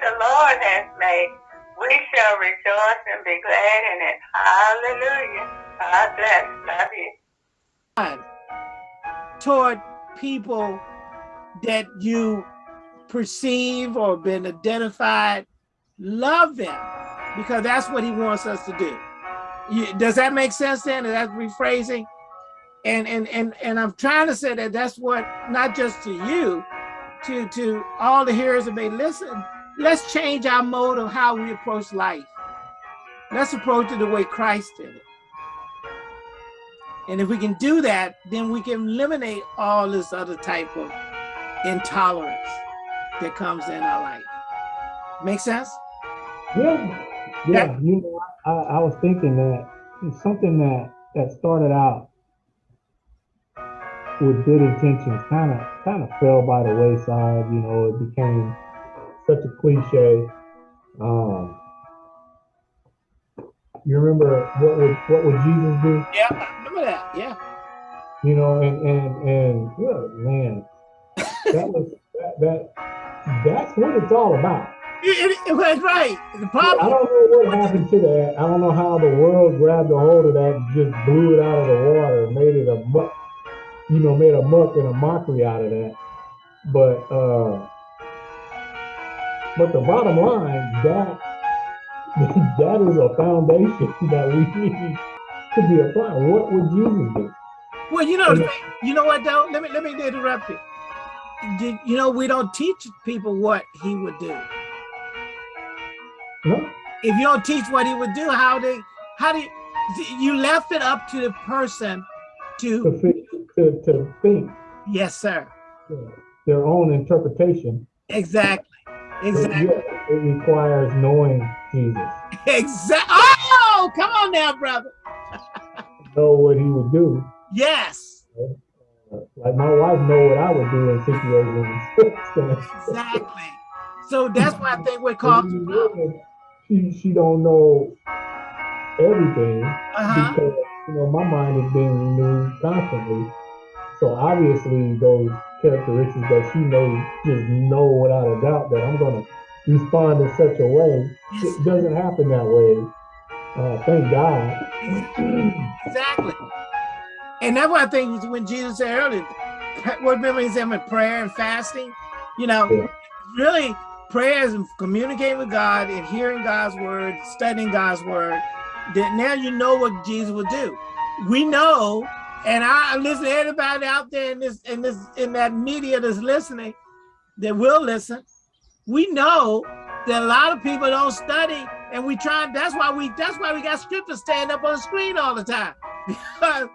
the Lord has made. We shall rejoice and be glad in it. Hallelujah. God bless. Love you. Toward people that you perceive or been identified, love them because that's what he wants us to do. You, does that make sense then? Is that rephrasing? And, and, and, and I'm trying to say that that's what, not just to you, to, to all the hearers that may listen, let's change our mode of how we approach life. Let's approach it the way Christ did it. And if we can do that, then we can eliminate all this other type of intolerance that comes in our life. Make sense? Yeah, yeah. You know, I, I was thinking that something that that started out with good intentions kind of kind of fell by the wayside. You know, it became such a cliche. Um, you remember what would what would Jesus do? Yeah, I remember that. Yeah. You know, and and and yeah, man, that was that, that that's what it's all about. It, it, was right. The problem. I don't know what happened to that. I don't know how the world grabbed a hold of that and just blew it out of the water, made it a muck, you know, made a muck and a mockery out of that. But uh but the bottom line, that that is a foundation that we need to be applied. What would Jesus do? Well, you know, you know what though? Let me let me interrupt you. Did, You know, we don't teach people what he would do. No. If you don't teach what he would do, how they how do you, you left it up to the person to to, to, to think. Yes, sir. Their own interpretation. Exactly. Exactly. Yeah, it requires knowing Jesus. Exactly. Oh, come on now, brother. know what he would do. Yes. Like my wife know what I would do in situations. exactly. So that's why I think we're called. She she don't know everything uh -huh. because you know my mind is being renewed constantly. So obviously those characteristics that she may just know without a doubt that I'm going to respond in such a way. It doesn't happen that way. Uh, thank God. Exactly. And that's why I think when Jesus said earlier, what remember he said with prayer and fasting, you know, yeah. really prayer is communicating with God and hearing God's word, studying God's word, that now you know what Jesus would do. We know and I listen to everybody out there in this in this in that media that's listening, that will listen. We know that a lot of people don't study, and we try. That's why we that's why we got scripture stand up on the screen all the time. Because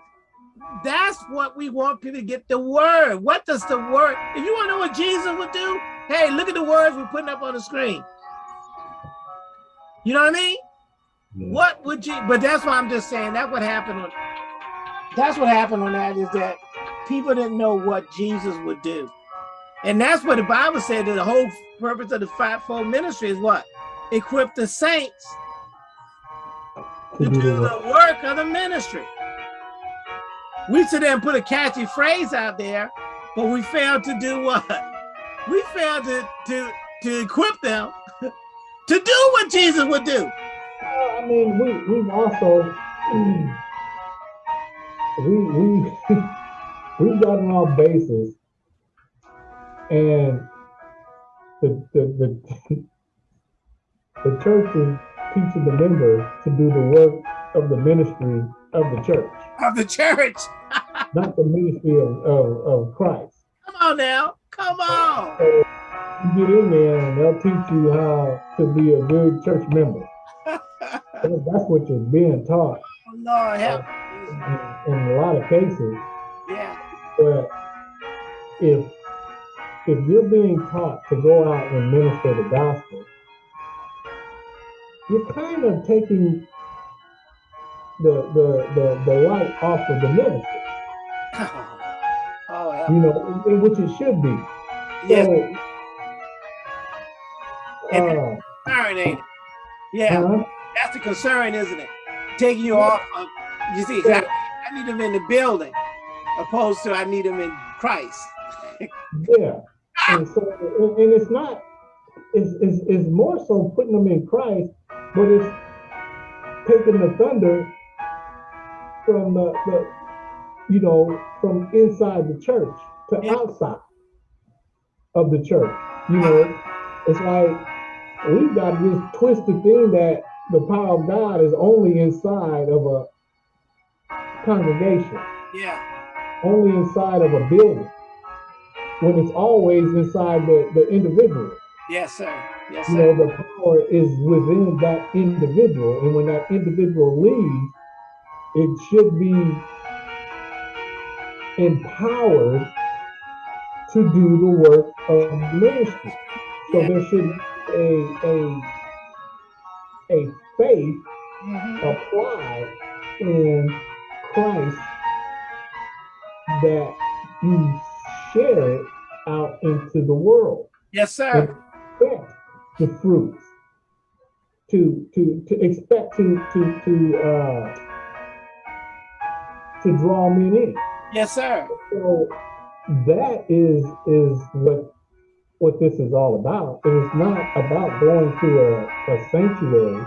that's what we want people to get the word. What does the word? If you want to know what Jesus would do, hey, look at the words we're putting up on the screen. You know what I mean? Yeah. What would you? But that's why I'm just saying that what happened on that's what happened on that is that people didn't know what Jesus would do. And that's what the Bible said that the whole purpose of the fivefold ministry is what? Equip the saints to do the work of the ministry. We sit there and put a catchy phrase out there, but we failed to do what? We failed to, to, to equip them to do what Jesus would do. Well, I mean, we, we've also mm, we we we've gotten off bases, and the the the, the church is teaching the members to do the work of the ministry of the church. Of the church. not the ministry of, of, of Christ. Come on now. Come on. So you get in there and they'll teach you how to be a good church member. That's what you're being taught. Oh, Lord help in, in a lot of cases. Yeah. But if if you're being taught to go out and minister the gospel, you're kind of taking the the the, the light off of the ministry. Oh, yeah. You know, which it should be. Yes. So, uh, concern, ain't it? Yeah, uh -huh. that's the concern, isn't it? Taking you off of you see, I, I need them in the building, opposed to I need them in Christ. yeah, and so and, and it's not it's, it's, is more so putting them in Christ, but it's taking the thunder from the, the you know, from inside the church to Yeah. outside of the church. You know, it's like we've got this twisted thing that the power of God is only inside of a congregation, Yeah. only inside of a building, when it's always inside the, the individual. Yes, sir. Yes, sir. You know, the power is within that individual, and when that individual leaves, it should be empowered to do the work of ministry. So Yeah. there should be a a a faith Mhm. applied in Christ that you share it out into the world Yes, sir. expect the fruits to to to expect to to to uh to draw men in Yes, sir. so that is is what what this is all about it is not about going to a, a sanctuary.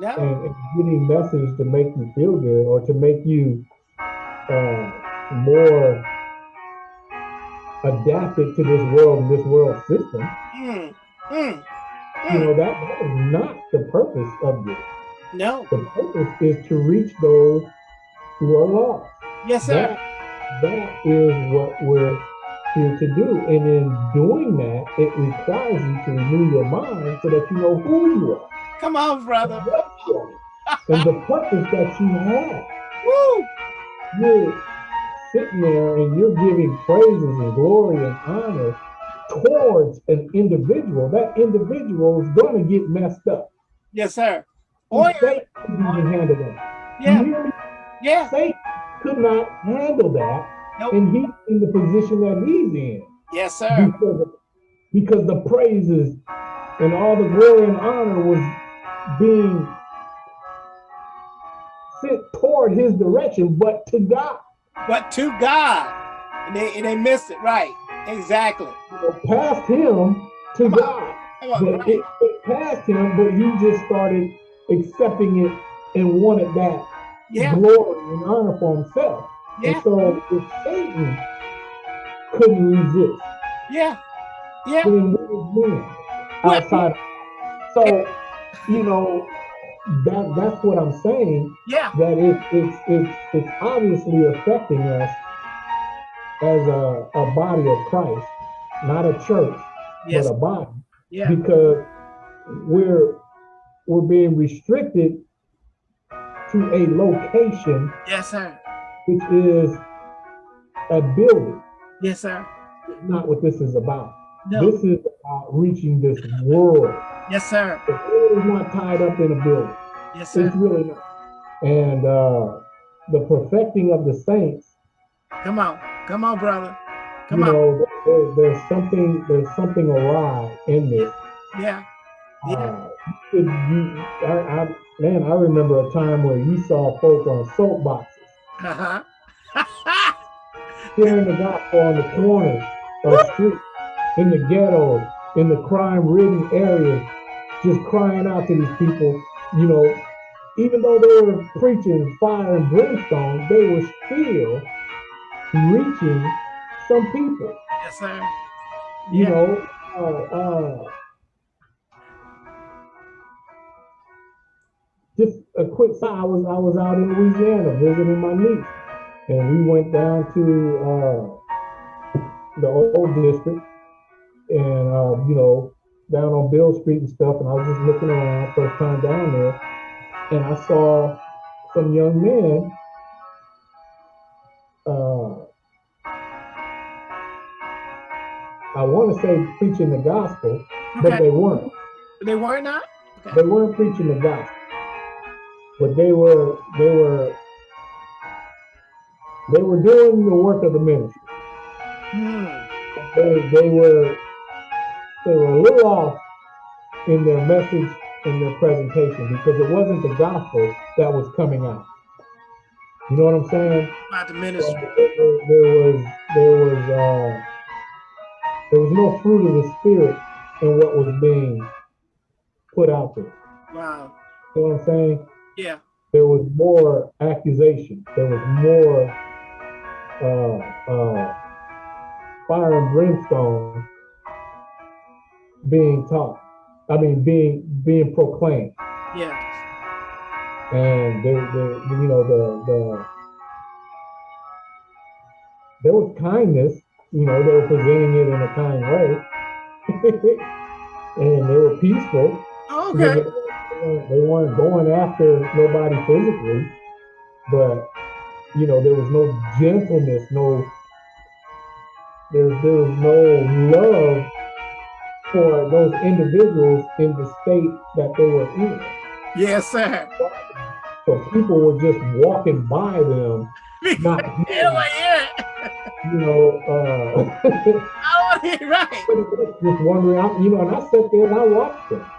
No. and, and getting messages to make you feel good or to make you uh more adapted to this world and this world system Mm. Mm. you Mm. know that, that is not the purpose of this. No. The purpose is to reach those who are lost. Yes, sir. That, that is what we're here to do. And in doing that, it requires you to renew your mind so that you know who you are, Come on, brother. and the purpose that you have. Woo. You're sitting there and you're giving praises and glory and honor towards an individual. That individual is going to get messed up. Yes, sir. Oh, yeah. Satan couldn't handle that. Yeah. Yeah. Satan could not handle that, Nope. and he's in the position that he's in Yes, sir. because, because the praises and all the glory and honor was being sent toward his direction, but to God. But to God. And they, and they missed it. Right. Exactly. You past him to God. Come on. But it, it passed him, but he just started accepting it and wanted that Yeah. glory and honor for himself. Yeah. And so if Satan couldn't resist, Yeah. Yeah. then what was outside? So, you know, that that's what I'm saying. Yeah. That it, it's it's it's obviously affecting us as a, a body of Christ, not a church, Yes. but a body, Yeah. because we're we're being restricted to a location Yes, sir. which is a building. Yes, sir. Not what this is about. No. This is about reaching this world. Yes, sir. The world is not tied up in a building. Yes, sir. It's really not. And uh, the perfecting of the saints, Come on. Come on, brother. Come you on. know, there, there's something there's something awry in this. Yeah. Yeah. Uh, you, you, I, I, man, I remember a time where you saw folk on soapboxes Uh-huh. sharing the gospel on the corners of streets, in the ghetto, in the crime-ridden areas, just crying out to these people. You know, even though they were preaching fire and brimstone, they were still reaching some people. yes, sir. You Yeah. know, uh, uh, just a quick side. I was I was out in Louisiana visiting my niece, and we went down to uh, the old district, and uh, you know, down on Bill Street and stuff. And I was just looking around, first time down there, and I saw some young men. Uh, I want to say preaching the gospel, but they weren't. They were not? Okay. They weren't preaching the gospel, but they were they were they were doing the work of the ministry. Hmm. They they were they were a little off in their message in their presentation because it wasn't the gospel that was coming out. You know what I'm saying? About the There, ministry. there was there was uh, there was no fruit of the spirit in what was being put out there. Wow. You know what I'm saying? Yeah. There was more accusation. There was more uh, uh, fire and brimstone being taught. I mean, being being proclaimed. Yeah. And the, the you know the the there was kindness. You know, they were presenting it in a kind way, and they were peaceful. Oh, okay. They weren't going after nobody physically, but you know, there was no gentleness, no there, there was no love for those individuals in the state that they were in. Yes, sir. So people were just walking by them, not yeah, you know, uh, to hear right. just wondering, I, you know, and I sat there and I watched them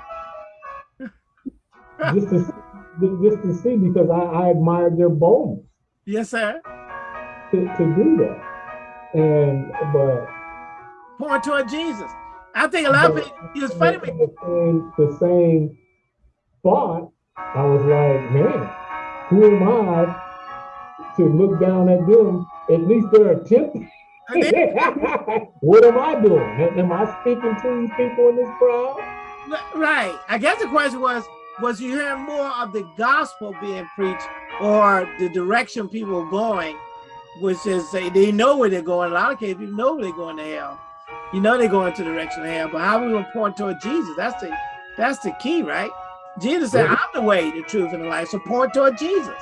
just to just to see because I, I admired their boldness. Yes, sir. To, to do that, and but point toward Jesus. I think a lot of people. It's funny. The same, the same thought. I was like, man, who am I to look down at them? At least they're attempting. what am I doing? Am I speaking to these people in this crowd? Right. I guess the question was, was you hearing more of the gospel being preached or the direction people are going, which is say they know where they're going. A lot of cases, people know where they're going to hell. You know they're going to the direction of hell, but how are we gonna point toward Jesus? That's the that's the key, right? Jesus said, I'm the way, the truth, and the life. So point toward Jesus.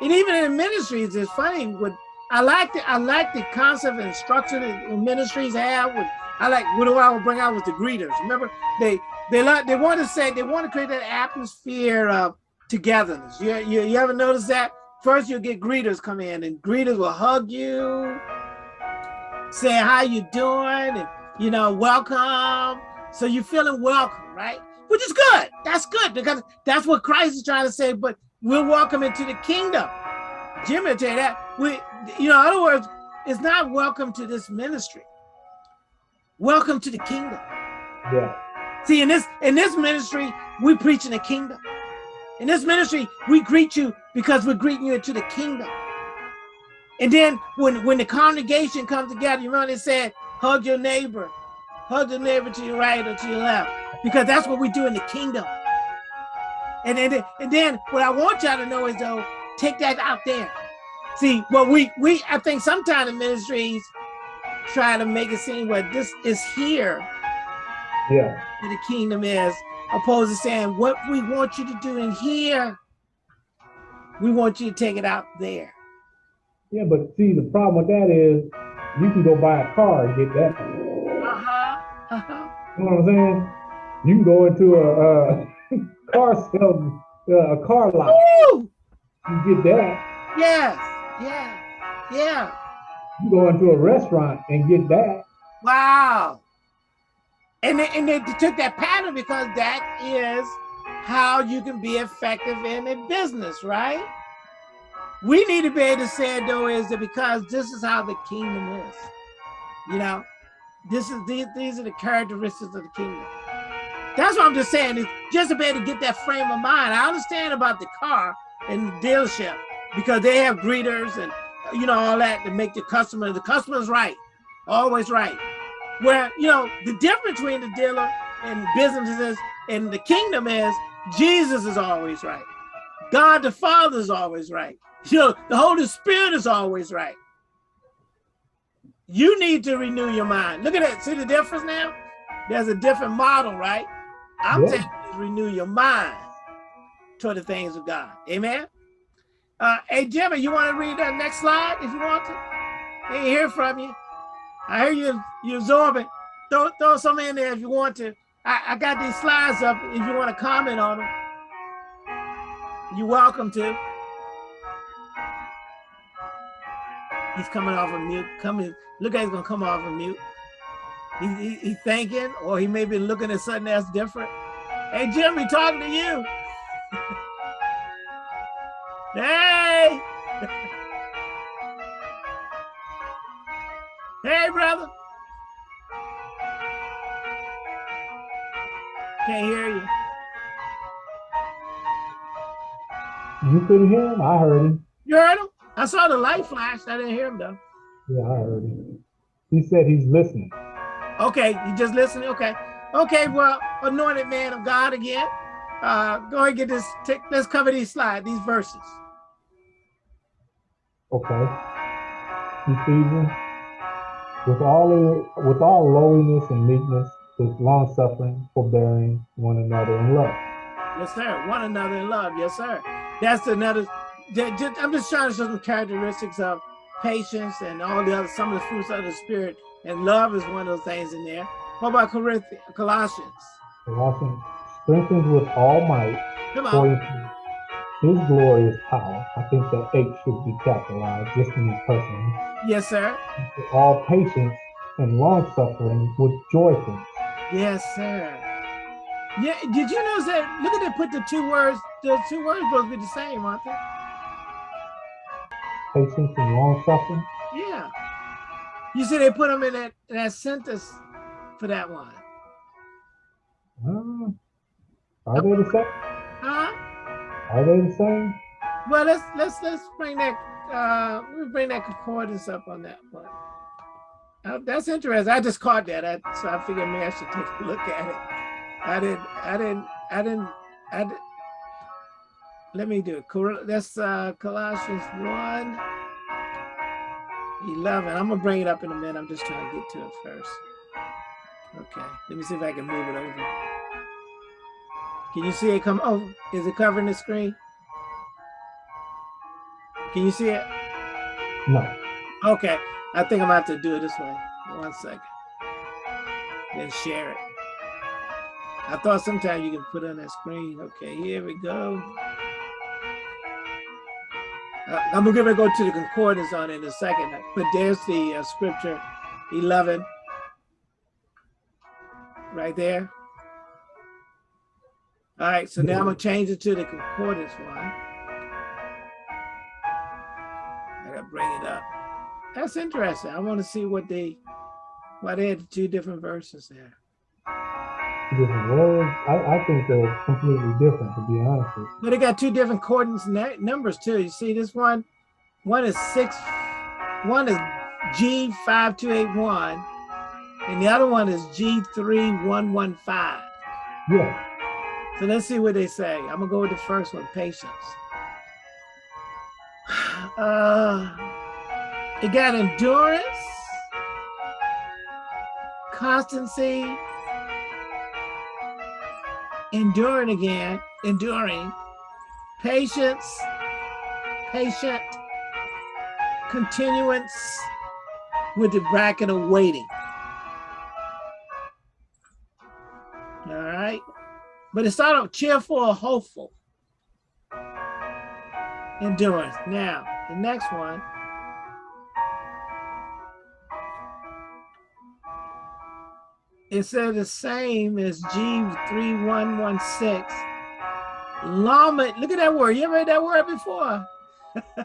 And even in ministries, it's funny. With I like the I like the concept and structure that ministries have. With I like what do I would bring out was the greeters. Remember, they they like they want to say they want to create that atmosphere of togetherness. You, you you ever notice that? First, you'll get greeters come in, and greeters will hug you, say how you doing, and you know welcome. So you're feeling welcome, right? Which is good. That's good because that's what Christ is trying to say. But we're welcome into the kingdom. Jim will tell you that. We, you know, in other words, it's not welcome to this ministry. Welcome to the kingdom. Yeah. See, in this in this ministry, we preach in the kingdom. In this ministry, we greet you because we're greeting you into the kingdom. And then when when the congregation comes together, you remember they said, hug your neighbor, hug your neighbor to your right or to your left, because that's what we do in the kingdom. And then and then what I want y'all to know is though, take that out there. See, what we we I think sometimes in ministries try to make it seem what this is here yeah. Where the kingdom is, opposed to saying what we want you to do in here, we want you to take it out there. Yeah, but see, the problem with that is you can go buy a car and get that. Uh-huh. Uh-huh. You know what I'm saying? You can go into a, a car sale, uh, a car lot. Woo! You get that. Yes. Yeah. Yeah. You go into a restaurant and get that. Wow. And they, and they took that pattern because that is how you can be effective in a business, right? We need to be able to say though is that because this is how the kingdom is. You know, this is these, these are the characteristics of the kingdom. That's what I'm just saying is just to be able to get that frame of mind. I understand about the car and the dealership because they have greeters and you know all that to make the customer the customer's right, always right. Where, you know, the difference between the dealer and businesses and the kingdom is Jesus is always right. God the Father is always right. You know, the Holy Spirit is always right. You need to renew your mind. Look at that. See the difference now? There's a different model, right? I'm yeah. telling you renew your mind toward the things of God. Amen. Uh, hey, Jimmy, you want to read that next slide if you want to? Hey, hear from you. I hear you you absorb it. Throw, throw some in there if you want to. I, I got these slides up if you want to comment on them. You're welcome to. He's coming off of mute. Coming, look at he's gonna come off of mute. He, he, he thinking, or he may be looking at something that's different. Hey Jimmy, talking to you. hey. Hey, brother. Can't hear you. You couldn't hear him? I heard him. You heard him? I saw the light flash. I didn't hear him though. Yeah, I heard him. He said he's listening. Okay, you just listening? Okay. Okay, well, anointed man of God again. Uh, go ahead and get this, take, let's cover these slides, these verses. Okay. Ephesians. With all with all lowliness and meekness, with long suffering, forbearing one another in love. Yes, sir. One another in love. Yes, sir. That's another. I'm just trying to show some characteristics of patience and all the other, some of the fruits of the spirit. And love is one of those things in there. What about Corinthians, Colossians? Colossians strengthens with all might Come on. his glorious power. I think that H should be capitalized just in this person. Yes, sir. All patience and long suffering with joyfulness. Yes, sir. Yeah, did you notice that? Look at they put the two words, the two words supposed to be the same, aren't they? Patience and long suffering? Yeah. You see they put them in that, that sentence for that one. Uh, are they the same? Huh? Are they the same? Well, let's let's let's bring that uh we bring that concordance up on that one. Uh, that's interesting. I just caught that, I, so I figured maybe I should take a look at it. I didn't, I didn't, I didn't, I didn't. Let me do it. That's uh, Colossians 1, 11. I'm gonna bring it up in a minute. I'm just trying to get to it first. Okay, let me see if I can move it over. Can you see it come over? Oh, is it covering the screen? Can you see it? No. Okay, I think I'm gonna have to do it this way. One second. Then share it. I thought sometimes you can put on that screen. Okay, here we go. I'm gonna go to the concordance on it in a second, but there's the uh, scripture 11 right there. All right, so now I'm gonna change it to the concordance one. I gotta bring it up. That's interesting. I want to see what they, why they had two different verses there different words. I, I think they're completely different, to be honest with you. But they got two different coordinates numbers too. You see this one, one is six, one is G5281, and the other one is G3115. Yeah. So let's see what they say. I'm gonna go with the first one, patience. Uh, it got endurance, constancy, enduring again, enduring, patience, patient, continuance with the bracket of waiting. All right. But it's sort of cheerful or hopeful. Endurance. Now, the next one it said the same as G3116. Llama, look at that word. You ever heard that word before?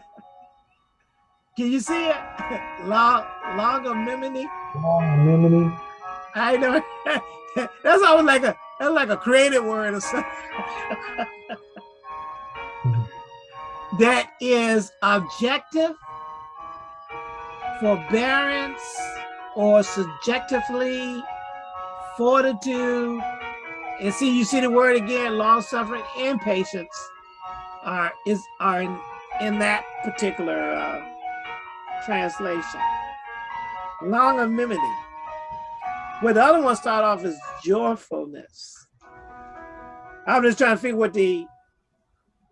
Can you see it? Long, longanimity. Longanimity. I know. that's always like a that's like a creative word or something. that is objective, forbearance, or subjectively fortitude, and see, you see the word again, long suffering and patience are is are in, in that particular uh, translation. Longanimity. Where the other one start off is joyfulness. I'm just trying to figure what the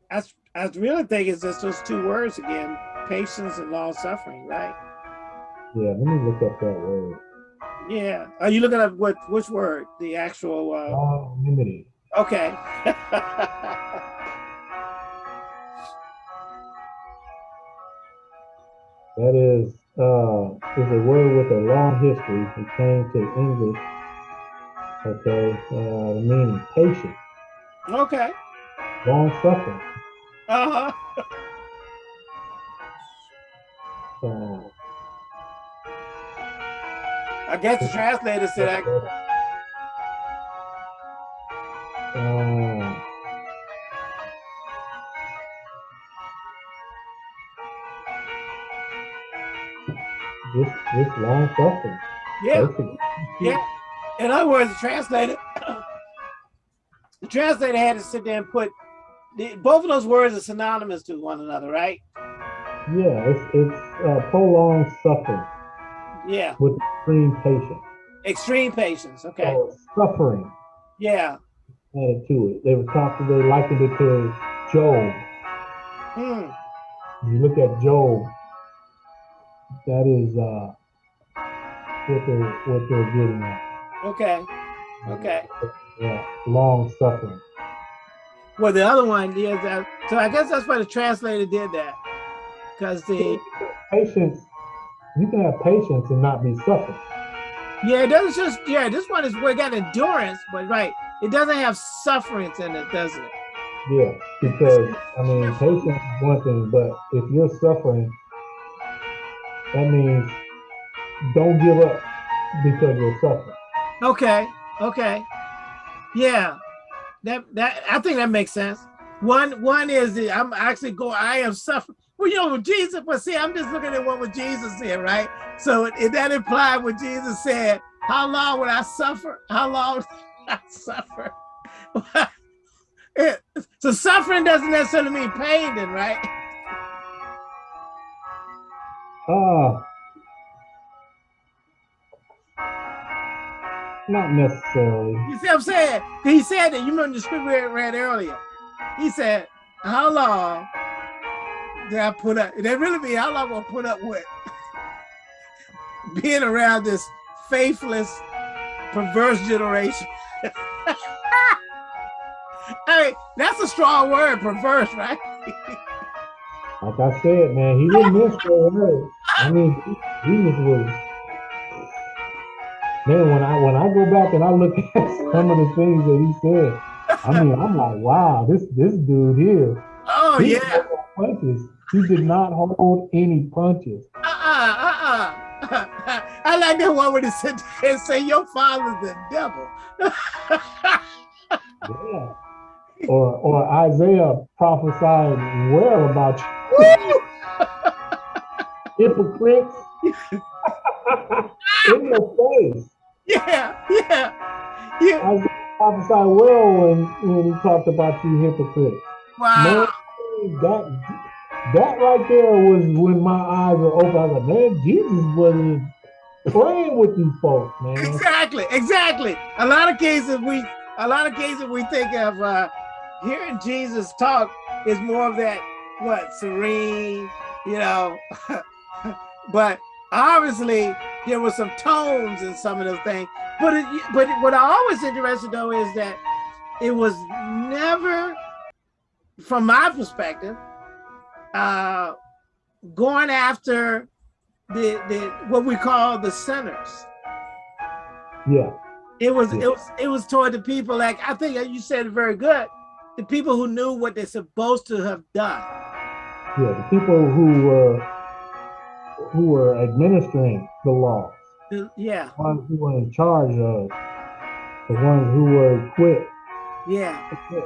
I, I really think it's just those two words again, patience and long suffering, right? Yeah, let me look up that word. Yeah. Are you looking at what which word? The actual uh longanimity. Okay. that is uh is a word with a long history. It came to English. Okay, uh the meaning patient. Okay. Long suffering. Uh-huh. so I guess the translator said I this this long suffering. Yeah, yeah. In other words, the translator, the translator had to sit there and put the, both of those words are synonymous to one another, right? Yeah, it's it's uh, prolonged suffering Yeah, with extreme patience. extreme patience. Okay. So suffering Yeah. added to it. They were talking. They likened it to Job. Hmm. You look at Job, that is uh, what they're what they're getting at. Okay. Okay. Yeah, long suffering. Well, the other one is that. So I guess that's why the translator did that, because the Patience. You can have patience and not be suffering. yeah, it doesn't just yeah. This one is we got endurance, but right, it doesn't have sufferance in it, does it? Yeah, because I mean, patience is one thing, but if you're suffering, that means don't give up because you're suffering. Okay. Okay. Yeah. That that I think that makes sense. One one is I'm actually going. I am suffering. Well, you know, Jesus. But see, I'm just looking at what what Jesus said, right? So it- that implied what Jesus said. How long will I suffer? How long will I suffer? It- so suffering doesn't necessarily mean pain, then, right? Ah, not necessarily. You see what I'm saying? He said that. You remember the scripture we read earlier. He said, "How long did I put up?" That really mean how long will I put up with being around this faithless, perverse generation? hey, that's a strong word, perverse, right? Like I said, man, he didn't miss that word. I mean, Jesus was. Man, when I when I go back and I look at some of the things that he said, I mean, I'm like, wow, this this dude here, Oh he yeah. punches. He did not hold any punches. Uh-uh, uh-uh. I like that one where he said and say your father's the devil. Yeah. Or or Isaiah prophesied well about you. Hypocrites in your face. Yeah, yeah, yeah. Isaiah prophesied well when, when he talked about you hypocrites. Wow. That that right there was when my eyes were open. I was like, man, Jesus wasn't playing with these folks, man. Exactly, exactly. A lot of cases we, a lot of cases we think of uh, hearing Jesus talk is more of that what serene, you know. but obviously there were some tones in some of those things. But it, but what I always interested though is that it was never, from my perspective, uh, going after the the what we call the sinners. Yeah, It was Yeah. it was it was toward the people like I think you said it very good. The people who knew what they're supposed to have done. yeah. The people who were who were administering the law, The- Yeah, the ones who were in charge of, the ones who were equipped yeah, fit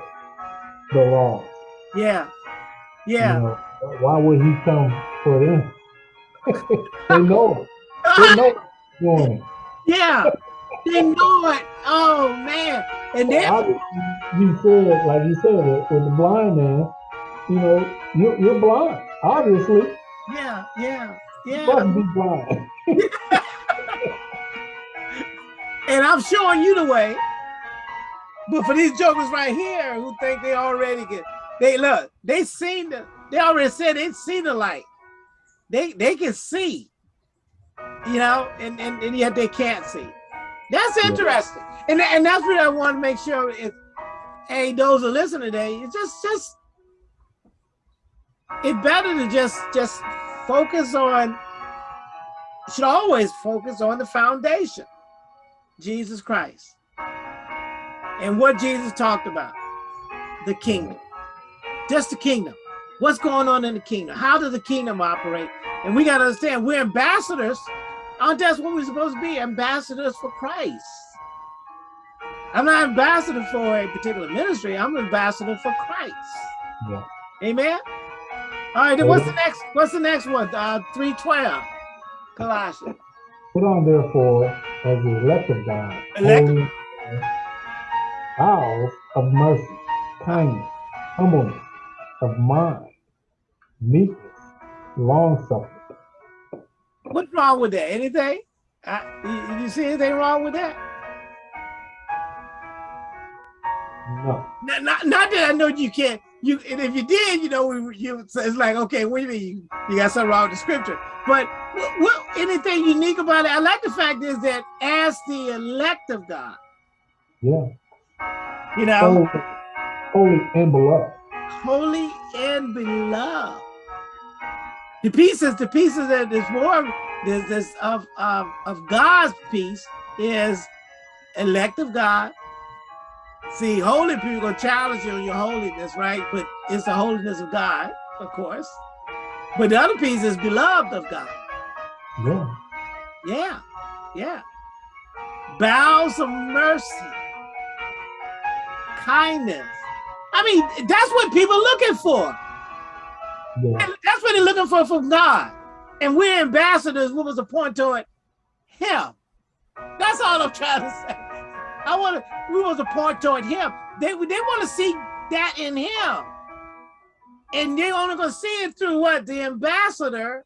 the laws. Yeah, You yeah. know, why would he come for them? they know. They know going yeah. They know it. Oh man. And then you said, like you said, it with the blind man, you know, you're, you're blind. Obviously, yeah, yeah, yeah. must be blind. And I'm showing you the way. But for these jokers right here who think they already get they look, they seen the they already said they see the light. They they can see, you know, and, and, and yet they can't see. That's Yeah. interesting. And, and that's what I want to make sure is hey, those who listen today, it's just just it's better to just just focus on should always focus on the foundation. Jesus Christ. And what Jesus talked about the kingdom. Just the kingdom. What's going on in the kingdom? How does the kingdom operate? And we got to understand we're ambassadors. Aren't that's what we're supposed to be? Ambassadors for Christ. I'm not ambassador for a particular ministry. I'm ambassador for Christ. Yeah. Amen. All right. Then what's the next? What's the next one? Uh, three twelve. Colossians. Put on therefore as the elect of God, Elect- of mercy, kindness, humbleness of mind, meekness, long suffering. What's wrong with that? Anything? You, you see anything wrong with that? No. Not, not, not that I know you can't. You and if you did, you know, we, you it's like okay, what do you mean you, you got something wrong with the scripture? But what, what anything unique about it? I like the fact is that as the elect of God, Yeah. you know, Holy, holy and beloved. Holy and beloved. The pieces, the pieces that is more this, this of, of of God's peace is elect of God. See, holy people gonna challenge you on your holiness, right? But it's the holiness of God, of course. But the other piece is beloved of God. Yeah. Yeah, yeah. Bowels of mercy, kindness. I mean, that's what people looking for. Yeah. That's what they're looking for from God. And we're ambassadors. What was the point to it? Him. That's all I'm trying to say. I want to. We was a point toward him. They they want to see that in him, and they only gonna see it through what the ambassador.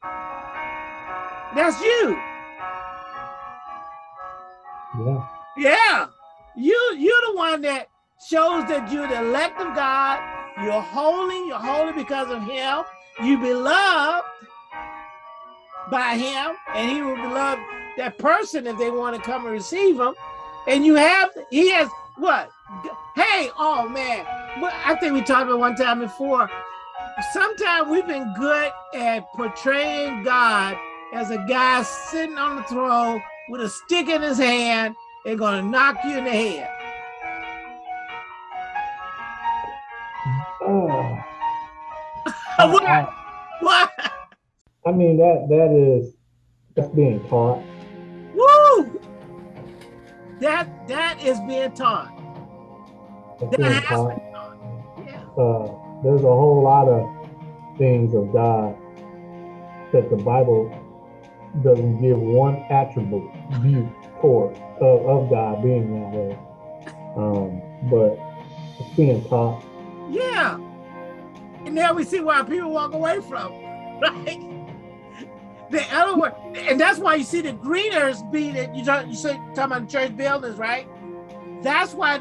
That's you. Yeah. Yeah, you you're the one that shows that you're the elect of God. You're holy. You're holy because of Him. You beloved by Him, and He will beloved that person if they want to come and receive Him. And you have He has what? Hey, oh man, I think we talked about one time before. Sometimes we've been good at portraying God as a guy sitting on the throne with a stick in his hand and gonna knock you in the head. What? I, What? I mean that that is that's being taught. Woo! That that is being taught. That's That being has taught. been taught. Yeah. Uh, there's a whole lot of things of God that the Bible doesn't give one attribute view toward of, of God being that way. Um, but it's being taught. Yeah. And now we see why people walk away from, right? The word, and that's why you see the greeners being it. You talk, you say talking about church buildings, right? That's why